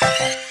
Bye.